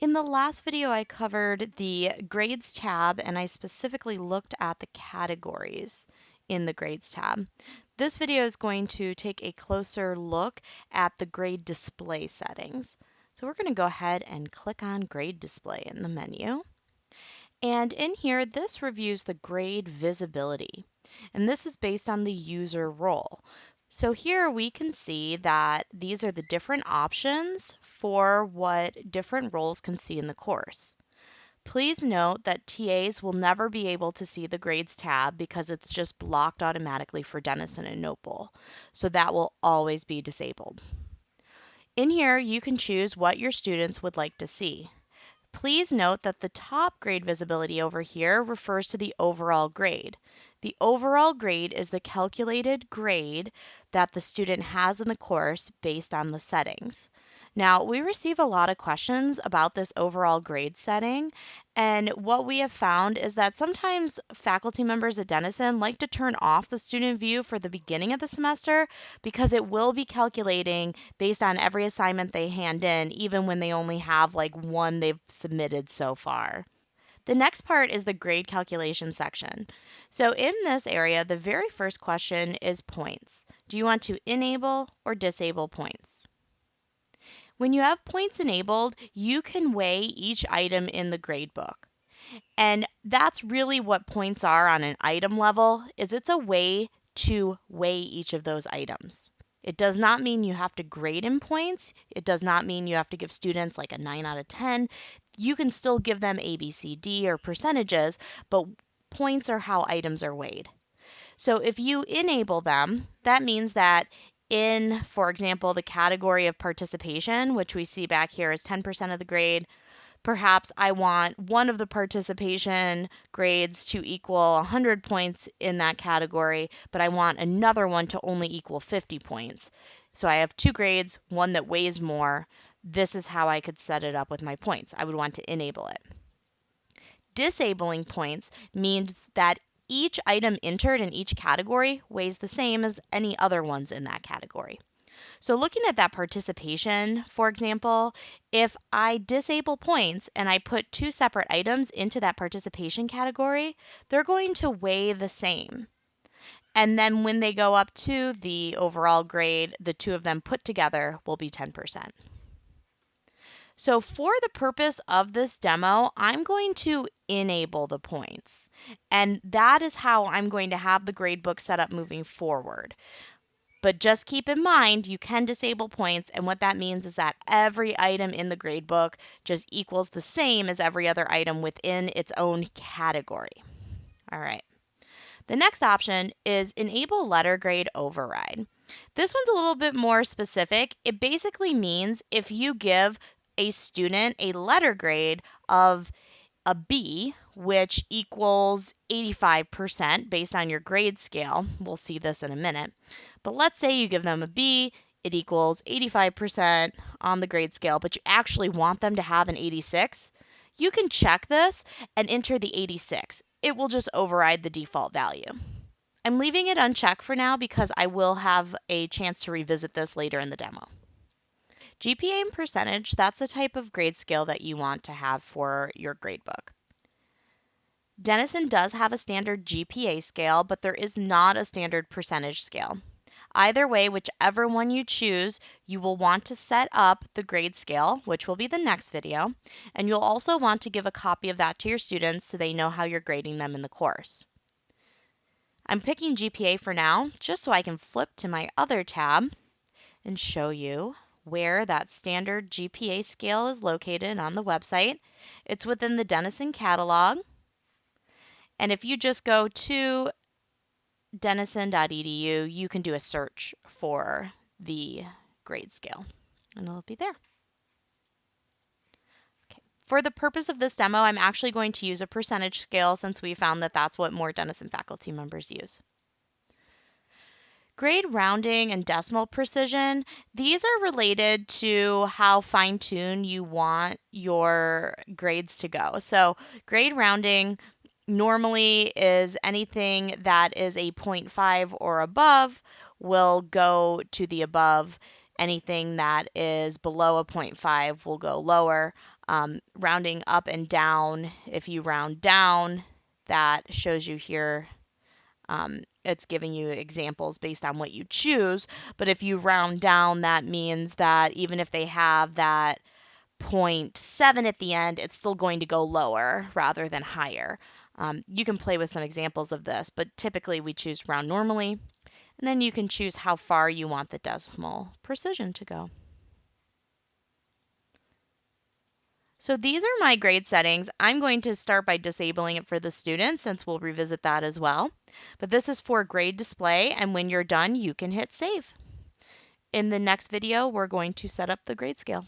In the last video, I covered the grades tab and I specifically looked at the categories in the grades tab. This video is going to take a closer look at the grade display settings. So we're going to go ahead and click on grade display in the menu. And in here, this reviews the grade visibility. And this is based on the user role. So here we can see that these are the different options for what different roles can see in the course. Please note that TAs will never be able to see the grades tab because it's just blocked automatically for Denison and Notebowl. So that will always be disabled. In here, you can choose what your students would like to see. Please note that the top grade visibility over here refers to the overall grade. The overall grade is the calculated grade that the student has in the course based on the settings. Now, we receive a lot of questions about this overall grade setting, and what we have found is that sometimes faculty members at Denison like to turn off the student view for the beginning of the semester because it will be calculating based on every assignment they hand in, even when they only have like one they've submitted so far. The next part is the grade calculation section. So in this area, the very first question is points. Do you want to enable or disable points? When you have points enabled, you can weigh each item in the gradebook. And that's really what points are on an item level, is it's a way to weigh each of those items. It does not mean you have to grade in points. It does not mean you have to give students like a 9 out of 10. You can still give them A, B, C, D or percentages, but points are how items are weighed. So if you enable them, that means that in, for example, the category of participation, which we see back here is 10% of the grade, Perhaps I want one of the participation grades to equal 100 points in that category, but I want another one to only equal 50 points. So I have two grades, one that weighs more. This is how I could set it up with my points. I would want to enable it. Disabling points means that each item entered in each category weighs the same as any other ones in that category. So looking at that participation, for example, if I disable points and I put two separate items into that participation category, they're going to weigh the same. And then when they go up to the overall grade, the two of them put together will be 10%. So for the purpose of this demo, I'm going to enable the points. And that is how I'm going to have the gradebook set up moving forward. But just keep in mind, you can disable points, and what that means is that every item in the gradebook just equals the same as every other item within its own category. All right. The next option is Enable Letter Grade Override. This one's a little bit more specific. It basically means if you give a student a letter grade of a B, which equals 85% based on your grade scale, we'll see this in a minute, but let's say you give them a B, it equals 85% on the grade scale, but you actually want them to have an 86. You can check this and enter the 86. It will just override the default value. I'm leaving it unchecked for now because I will have a chance to revisit this later in the demo. GPA and percentage, that's the type of grade scale that you want to have for your gradebook. Denison does have a standard GPA scale, but there is not a standard percentage scale. Either way, whichever one you choose, you will want to set up the grade scale, which will be the next video, and you'll also want to give a copy of that to your students so they know how you're grading them in the course. I'm picking GPA for now, just so I can flip to my other tab and show you where that standard GPA scale is located on the website. It's within the Denison catalog. And if you just go to denison.edu, you can do a search for the grade scale and it'll be there. Okay. For the purpose of this demo, I'm actually going to use a percentage scale since we found that that's what more Denison faculty members use. Grade rounding and decimal precision, these are related to how fine tuned you want your grades to go. So, grade rounding normally is anything that is a 0.5 or above will go to the above. Anything that is below a 0.5 will go lower. um, rounding up and down. If you round down, that shows you here. Um, it's giving you examples based on what you choose. But if you round down, that means that even if they have that 0.7 at the end, it's still going to go lower rather than higher. Um, you can play with some examples of this, but typically we choose round normally. And then you can choose how far you want the decimal precision to go. So these are my grade settings. I'm going to start by disabling it for the students since we'll revisit that as well. But this is for grade display and when you're done, you can hit save. In the next video, we're going to set up the grade scale.